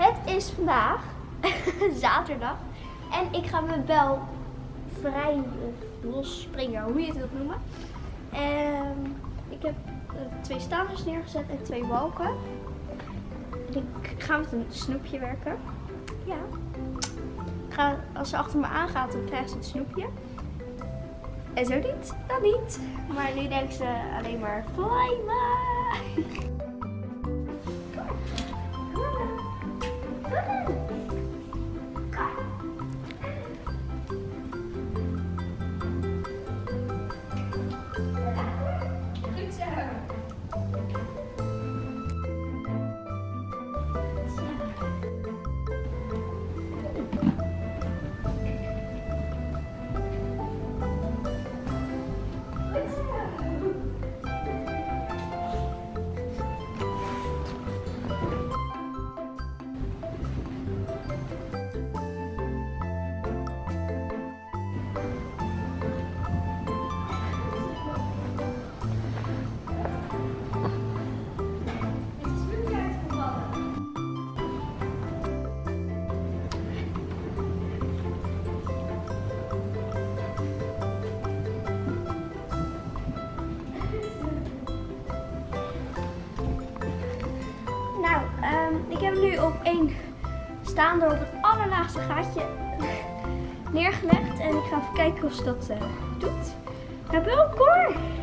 Het is vandaag zaterdag en ik ga mijn bel vrij of los springen, hoe je het wilt noemen. En ik heb eh, twee stangers neergezet en twee balken. En ik ga met een snoepje werken. Ja. Ik ga, als ze achter me aangaat, dan krijgt ze het snoepje. En zo niet, dan niet. Maar nu denkt ze alleen maar fly me. Woohoo! Één staande op het allerlaagste gaatje neergelegd. En ik ga even kijken of ze dat eh, doet. Nou, welkom! hoor.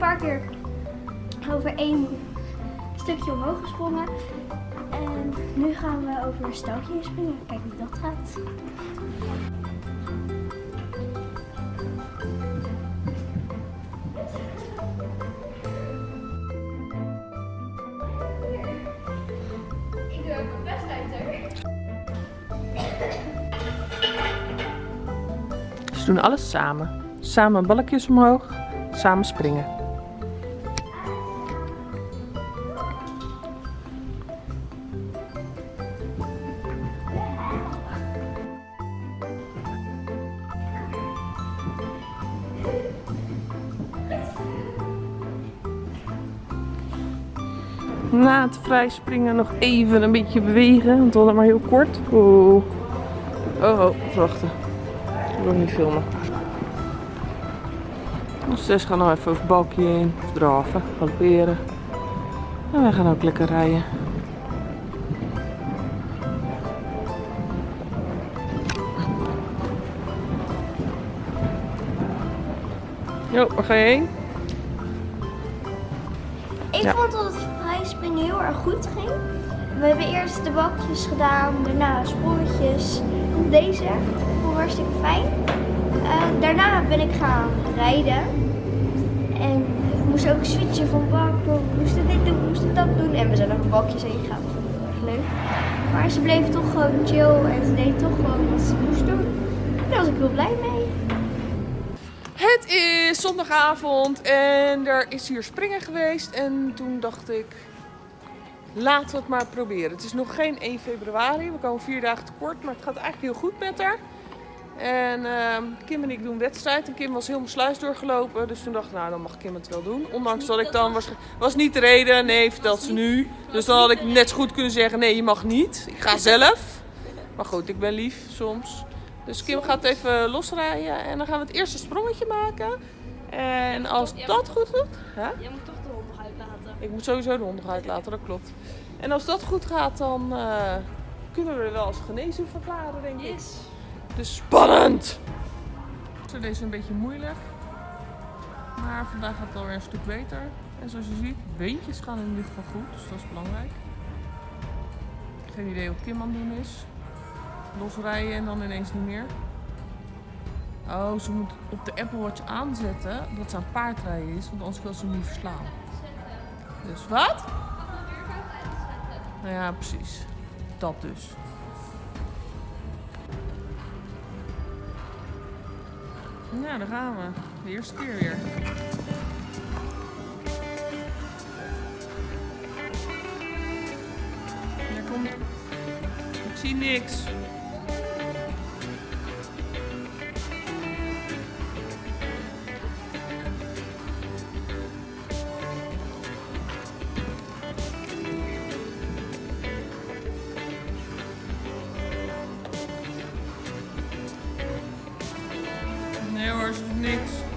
Paar keer over één stukje omhoog gesprongen. En nu gaan we over een heen springen. Kijk hoe dat gaat. Ik doe ook mijn best uit. Ze doen alles samen. Samen balkjes omhoog, samen springen. Na het vrij springen nog even een beetje bewegen, want we hadden maar heel kort. Oeh. Oh, oh, wachten. Ik wil niet filmen. Ons zes gaan nog even over het balkje heen. Of draven, galopperen. En wij gaan ook lekker rijden. Jo, waar ga je heen? Ik Ja. vond dat het vrijspringen heel erg goed ging. We hebben eerst de bakjes gedaan, daarna sprongetjes. Deze vond ik hartstikke fijn. Eh, daarna ben ik gaan rijden. En ik moest ook switchen van bak. We moesten dit doen, we moesten dat doen. En we zijn over bakjes heen gegaan. Vond leuk. Maar ze bleef toch gewoon chill en ze deed toch gewoon wat ze moest doen. Daar was ik heel blij mee. Het is zondagavond en er is hier springen geweest. En toen dacht ik, laten we het maar proberen. Het is nog geen 1 februari, we komen vier dagen tekort, maar het gaat eigenlijk heel goed met haar. En ehm, Kim en ik doen wedstrijd en Kim was heel mijn sluis doorgelopen. Dus toen dacht ik, nou dan mag Kim het wel doen. Ondanks dat ik dan, was, was niet de reden, nee vertelt ze nu. Dus dan had ik net zo goed kunnen zeggen, nee je mag niet. Ik ga zelf. Maar goed, ik ben lief soms. Dus Kim gaat even losrijden en dan gaan we het eerste sprongetje maken. En als dat goed gaat, hè? Jij moet toch de hond nog uitlaten. Ik moet sowieso de hond uitlaten, dat klopt. En als dat goed gaat, dan eh, kunnen we er wel als genezen verklaren, denk ik. Yes. Dus spannend! Zo, deze is een beetje moeilijk. Maar vandaag gaat het alweer een stuk beter. En zoals je ziet, beentjes gaan in ieder geval goed, dus dat is belangrijk. Geen idee wat Kim aan het doen is. Losrijden en dan ineens niet meer. Oh, ze moet op de Apple Watch aanzetten dat ze aan paardrijden is, want anders wil ze hem niet verslaan. Dus wat? Nou ja, precies. Dat dus. Nou, daar gaan we. De eerste keer weer. Daar komt. Ik zie niks. Nee hoor, ze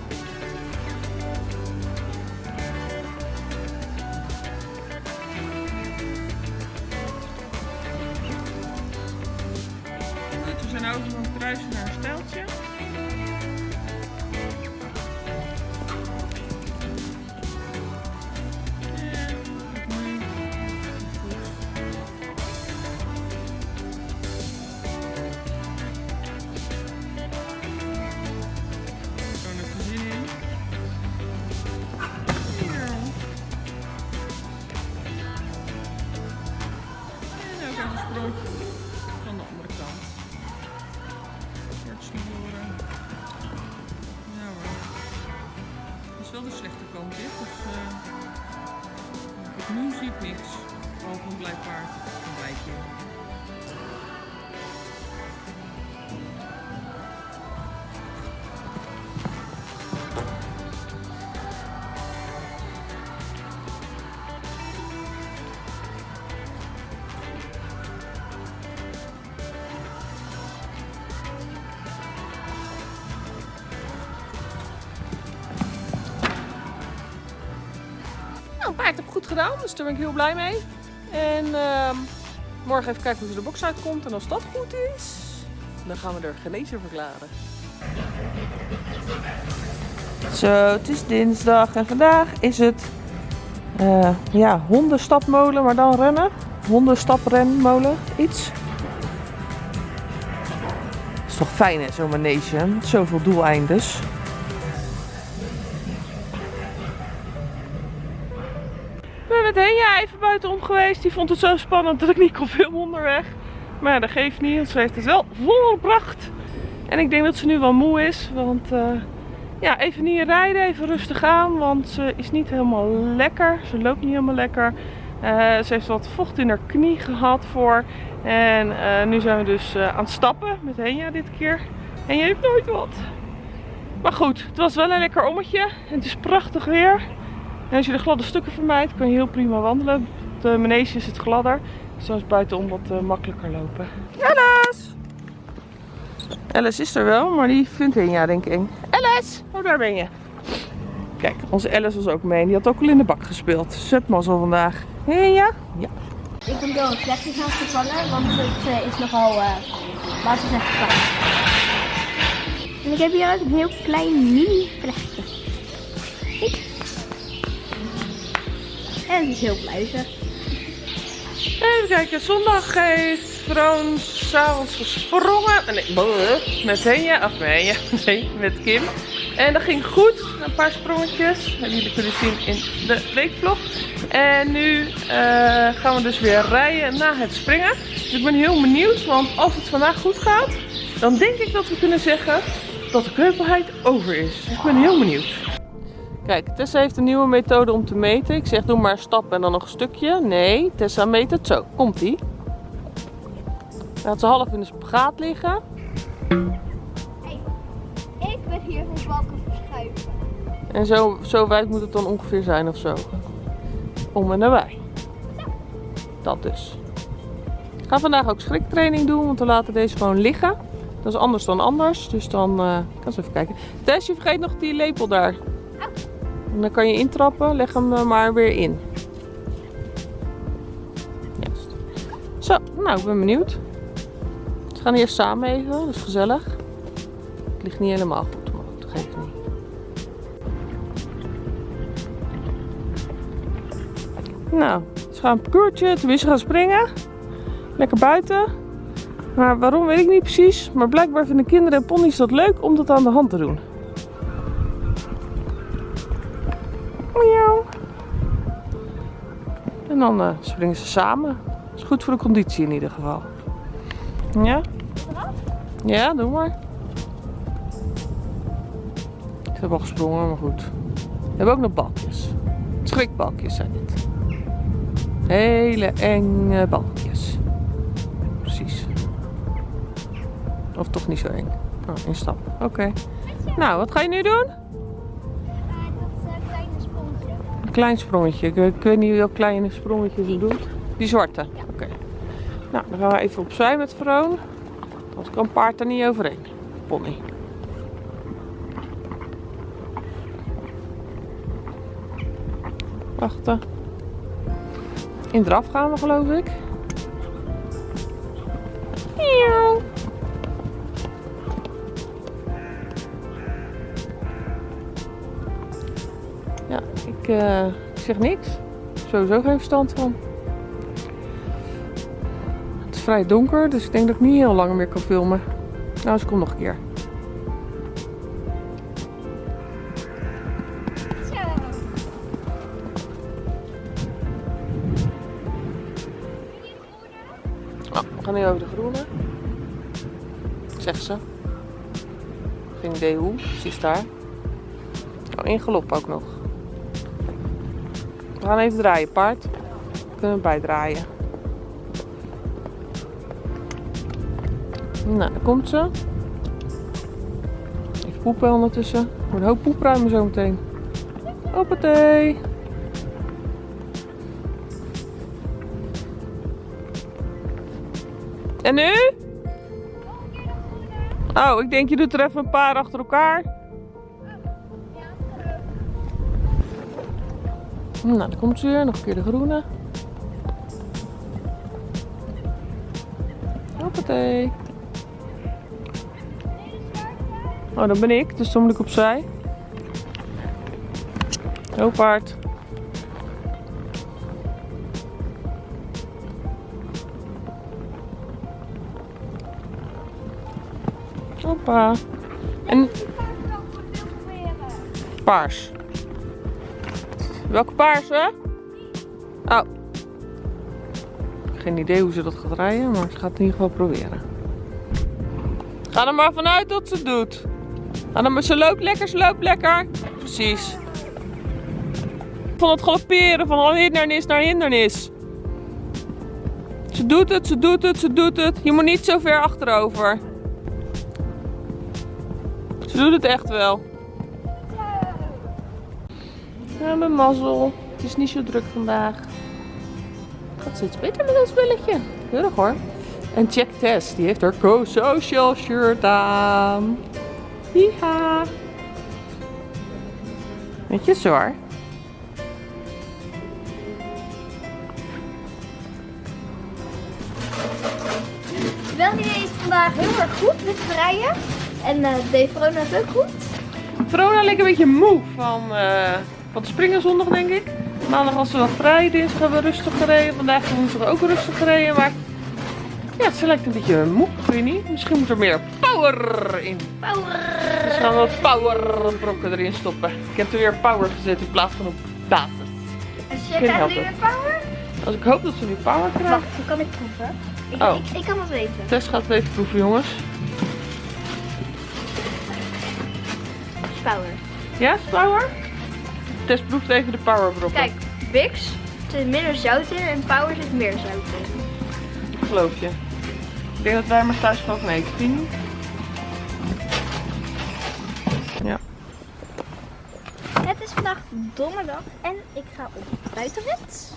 En goed gedaan, dus daar ben ik heel blij mee. En ehm, morgen even kijken hoe ze de box uitkomt. En als dat goed is, dan gaan we er genezer verklaren. Zo, het is dinsdag en vandaag is het eh, ja, hondenstapmolen, maar dan rennen. Hondenstaprenmolen, iets. is toch fijn hè, zo'n manege, zoveel doeleindes. Met Henja even buitenom geweest. Die vond het zo spannend dat ik niet kon filmen onderweg. Maar dat geeft niet, want ze heeft het wel volbracht. En ik denk dat ze nu wel moe is. Want eh, ja, even niet rijden, even rustig aan. Want ze is niet helemaal lekker. Ze loopt niet helemaal lekker. Eh, ze heeft wat vocht in haar knie gehad voor. En eh, nu zijn we dus aan het stappen met Henja dit keer. En je heeft nooit wat. Maar goed, het was wel een lekker ommetje. Het is prachtig weer. En als je de gladde stukken vermijdt, kan je heel prima wandelen. Op de manege is het gladder. Dan is buitenom wat eh, makkelijker lopen. Alice! Alice is er wel, maar die vindt Henja denk ik eng. Alice! Oh, daar ben je. Kijk, onze Alice was ook mee. Die had ook al in de bak gespeeld. Zet mazzel vandaag. Henja? Ja. Ik ben door een vlekje gaan vervangen, want het eh, is nogal, uh, laten we zeggen. En ik heb hier ook een heel klein mini vlechtje. En het is heel. Even kijken, zondag heeft Vroon s'avonds gesprongen. Nee, met Henja, of Henja, nee, met Kim. En dat ging goed, een paar sprongetjes. Die jullie kunnen zien in de weekvlog. En nu eh, gaan we dus weer rijden na het springen. Dus ik ben heel benieuwd, want als het vandaag goed gaat, dan denk ik dat we kunnen zeggen dat de kreupelheid over is. Ik ben heel benieuwd. Kijk, Tessa heeft een nieuwe methode om te meten. Ik zeg doe maar een stap en dan nog een stukje. Nee, Tessa meet het zo. Komt ie. Laat ze half in de spagaat liggen. Hey, ik ben hier van balken verschuiven. En zo, zo wijd moet het dan ongeveer zijn of zo. Om en nabij. Dat dus. Ik ga vandaag ook schriktraining doen, want we laten deze gewoon liggen. Dat is anders dan anders, dus dan eh kan eens even kijken. Tess, je vergeet nog die lepel daar. Dan kan je intrappen, leg hem maar weer in. Zo, nou ik ben benieuwd. We gaan eerst samen even, dat is gezellig. Het ligt niet helemaal goed, maar dat geeft niet. Nou, ze gaan een parcoursje, tenminste gaan springen. Lekker buiten. Maar waarom weet ik niet precies. Maar blijkbaar vinden kinderen en ponies dat leuk om dat aan de hand te doen. Dan eh, springen ze samen. Is goed voor de conditie in ieder geval. Ja? Ja, doe maar. Ze hebben al gesprongen, maar goed. We hebben ook nog balkjes. Schrikbalkjes zijn dit. Hele enge balkjes. Precies. Of toch niet zo eng. Oh, instap. Oké. Nou, wat ga je nu doen? Klein sprongetje. Ik, ik weet niet welk kleine sprongetje ze doet. Die zwarte? Oké. Nou, dan gaan we even opzij met Vroon. Anders kan paard er niet overheen. Pony. Wachten. In draf gaan we geloof ik. Ik eh, zeg niks. Sowieso geen verstand van. Het is vrij donker, dus ik denk dat ik niet heel lang meer kan filmen. Nou, ze komt nog een keer. Oh, we gaan nu over de groene. Zegt ze. Geen idee hoe, ze is daar. Oh, in galop ook nog. We gaan even draaien, paard. Kunnen we bijdraaien. Nou, daar komt ze. Even poepen ondertussen. Moet een hoop poep ruimen zo meteen. Hoppatee. En nu? Oh, ik denk je doet er even een paar achter elkaar. Nou, dan komt ze weer. Nog een keer de groene. Hoppatee. Oh, dat ben ik. Dus dan moet ik opzij. Heel paard. Hoppa. En paars. Welke paarse? Oh. Geen idee hoe ze dat gaat rijden, maar ze gaat het in ieder geval proberen. Ga er maar vanuit dat ze het doet. Ga er maar, ze loopt lekker, ze loopt lekker. Precies. Van het galopperen, van hindernis naar hindernis. Ze doet het, ze doet het, ze doet het. Je moet niet zo ver achterover. Ze doet het echt wel. Ja, mijn mazzel. Het is niet zo druk vandaag. Het gaat steeds beter met dat spelletje. Keurig hoor. En Jack Tess, die heeft haar co-social shirt aan. Hiha. Netjes hoor. Welke is vandaag heel erg goed met rijden. En eh deed Verona het ook goed. Verona leek een beetje moe van, eh, het springen zondag, denk ik. Maandag was ze wel vrij, dinsdag hebben we rustig gereden. Vandaag we ook rustig gereden, maar ja, ze lijkt een beetje moe, ik weet niet. Misschien moet er meer power in. Power! Dus gaan we wat power brokken erin stoppen. Ik heb er weer power gezet in plaats van op basis. En zit hij nu weer power? Als ik hoop dat ze nu power krijgt. Wacht, hoe kan ik proeven? Ik, Oh. ik, ik kan het weten. Tess gaat het even proeven, jongens. Power. Ja, is power? Tess proeft even de power brokken. Kijk, Bix zit minder zout in en Power zit meer zout in. Ik geloof je. Ik denk dat wij maar thuis vind je niet? Ja. Het is vandaag donderdag en ik ga op buitenrit.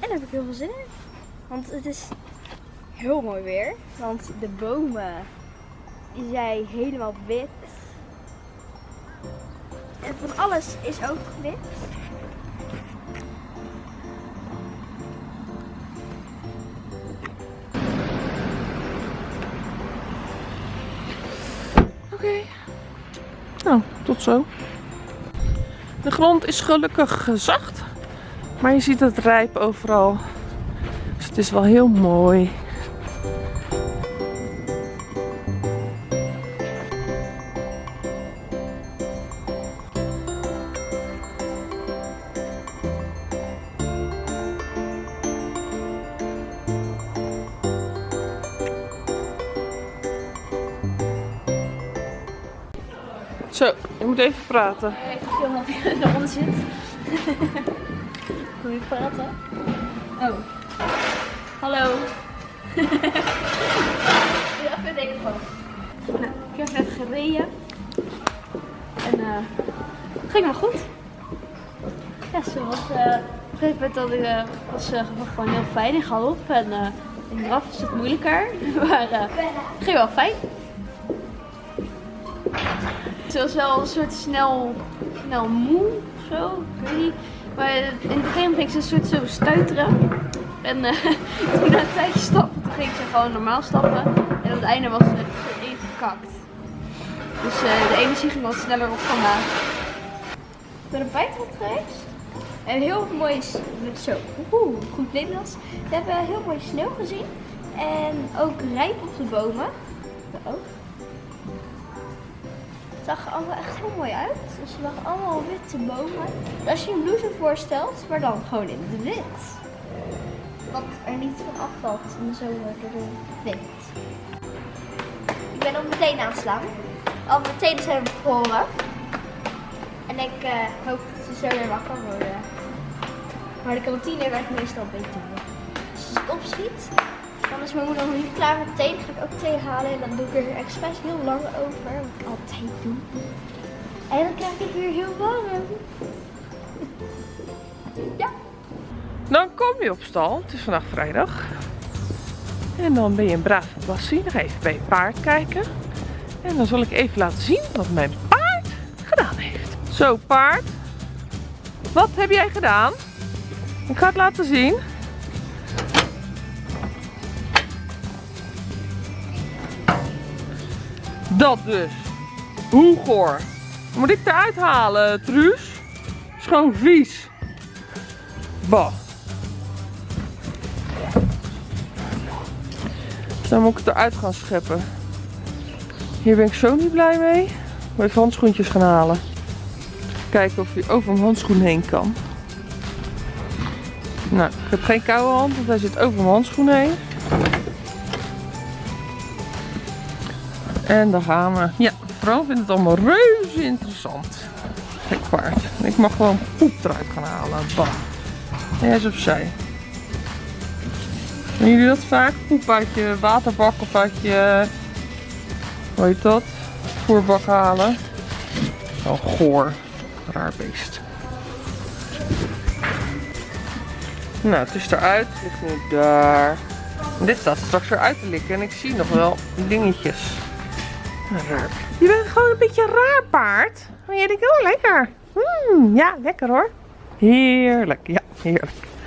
En daar heb ik heel veel zin in. Want het is heel mooi weer. Want de bomen die zijn helemaal wit. En van alles is ook wit. Oké. Nou, tot zo. De grond is gelukkig zacht. Maar je ziet het rijp overal. Dus het is wel heel mooi. Ik moet even praten. Even filmen dat hij eronder zit. Wil je praten? Oh. Hallo. ja, vind ik. Nou, ik heb net gereden. En eh het ging wel goed. Ja, ze was eh op een gegeven moment dat ik, eh, was eh, gewoon heel fijn in galop. En eh in draf is het moeilijker. Maar eh het ging wel fijn. Ze was wel een soort snel, snel moe of zo, ik weet niet. Maar in het begin ging ze een soort zo stuiteren. En eh, toen na een tijdje stappen, toen ging ze gewoon normaal stappen. En op het einde was ze echt zo ingekakt. Dus eh, de energie ging wat sneller op vandaag. Ik ben op Bijthof geweest. En heel mooi, zo, goed Nederlands. We hebben heel mooi sneeuw gezien. En ook rijp op de bomen. Ook. Het zag er allemaal echt heel mooi uit. Dus er lagen allemaal witte bomen. Als je een blouse voorstelt, maar dan gewoon in het wit. Wat er niet van afvalt in de zomer door de wind. Ik ben ook meteen aan het slaan. Al mijn tenen zijn bevroren. En ik eh, hoop dat ze zo weer wakker worden. Maar de kantine werkt meestal beter. Als ik opschiet, dan is mijn moeder nog niet klaar met thee. Dan ga ik ook thee halen en dan doe ik er expres heel lang over. Wat ik altijd doe. En dan krijg ik weer heel warm. Ja. Dan kom je op stal. Het is vandaag vrijdag. En dan ben je een brave bassie. Nog even bij je paard kijken. En dan zal ik even laten zien wat mijn paard gedaan heeft. Zo paard. Wat heb jij gedaan? Ik ga het laten zien. Dat dus. Hoe goor. Moet ik eruit halen, Truus? Is gewoon vies. Bah. Dan moet ik het eruit gaan scheppen. Hier ben ik zo niet blij mee. Moet even handschoentjes gaan halen. Kijken of hij over mijn handschoen heen kan. Nou, ik heb geen koude hand, want hij zit over mijn handschoen heen. En daar gaan we. Ja, vooral vindt het allemaal reuze interessant. Gek paard. Ik mag gewoon poep eruit gaan halen. Bah. Hij is opzij. Doen jullie dat vaak? Poep uit je waterbak of uit je... Hoe heet dat? Voerbak halen. Zo goor. Raar beest. Nou, het is eruit. Het ligt nu daar. Dit staat straks weer uit te likken. En ik zie nog wel dingetjes. Raar. Je bent gewoon een beetje raar paard. Maar jij denkt, oh lekker. Mm, ja, lekker hoor. Heerlijk. Ja, heerlijk.